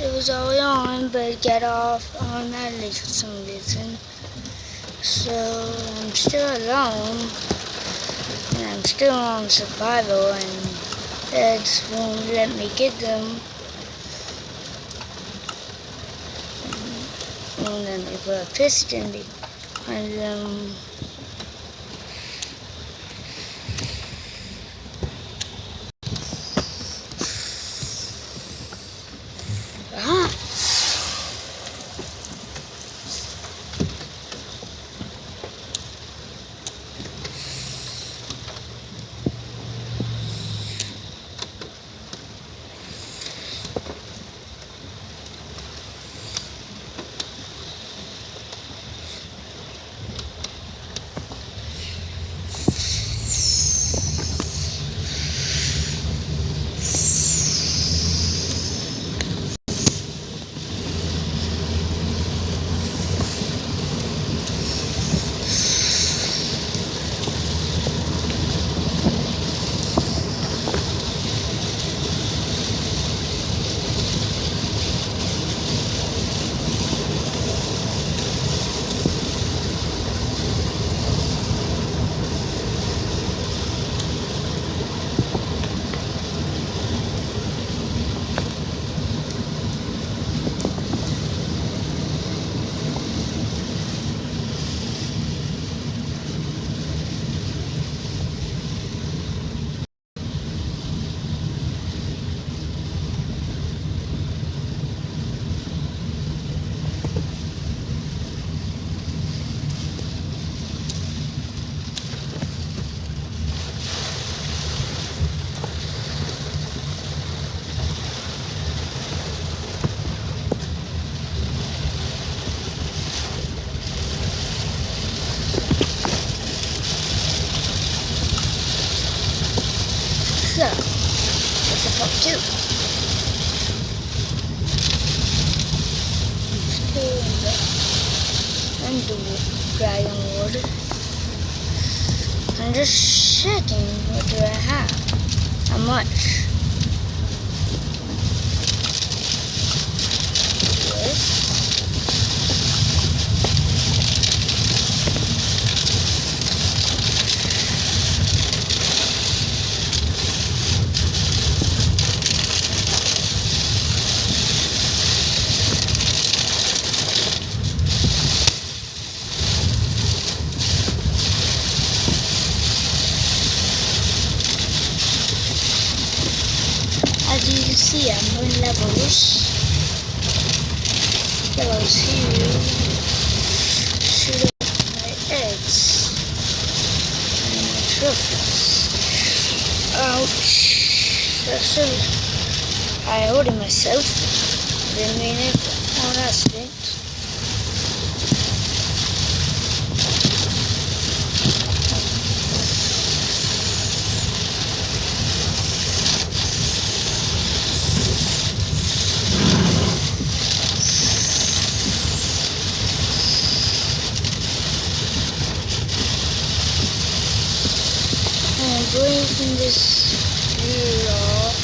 it was all on, but got off automatically for some reason. So I'm still alone, and I'm still on survival, and it won't let me get them. Won't let me put a piston behind them. Under dragon water. I'm just checking what do I have. How much? You see, I'm doing levels. Levels here. Shoot up my eggs. And my trophies. Ouch. That's so I hurt myself. Didn't mean it on accident. I'm breaking this law.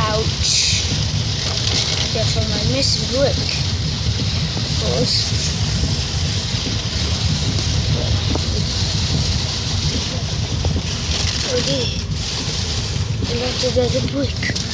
Ouch. Missing brick. Of course. Okay. I left it as a brick.